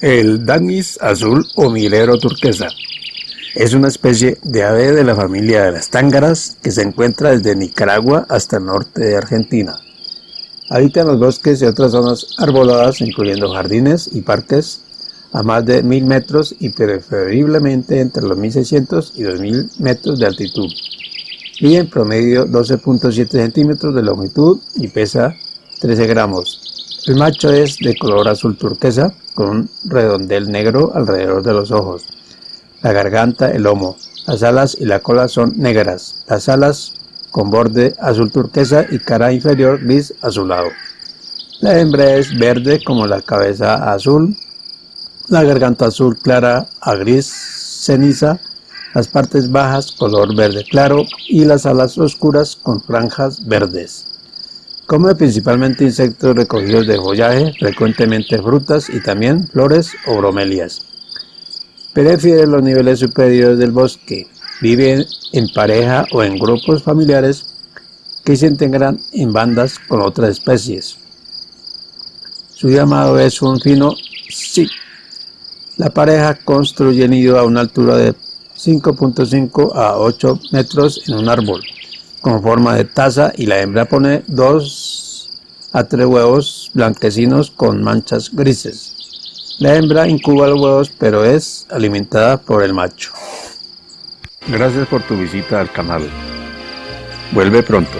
El danis azul o milero turquesa es una especie de ave de la familia de las tángaras que se encuentra desde Nicaragua hasta el norte de Argentina. Habita en los bosques y otras zonas arboladas, incluyendo jardines y parques a más de 1000 metros y preferiblemente entre los 1600 y 2000 metros de altitud. Y en promedio 12.7 centímetros de longitud y pesa 13 gramos. El macho es de color azul turquesa con un redondel negro alrededor de los ojos. La garganta, el lomo, las alas y la cola son negras. Las alas con borde azul turquesa y cara inferior gris azulado. La hembra es verde como la cabeza azul, la garganta azul clara a gris ceniza, las partes bajas color verde claro y las alas oscuras con franjas verdes. Come principalmente insectos recogidos de follaje, frecuentemente frutas y también flores o bromelias. Prefiere los niveles superiores del bosque. Vive en pareja o en grupos familiares que se integran en bandas con otras especies. Su llamado es un fino sí. La pareja construye nido a una altura de 5.5 a 8 metros en un árbol con forma de taza y la hembra pone dos a tres huevos blanquecinos con manchas grises. La hembra incuba los huevos pero es alimentada por el macho. Gracias por tu visita al canal. Vuelve pronto.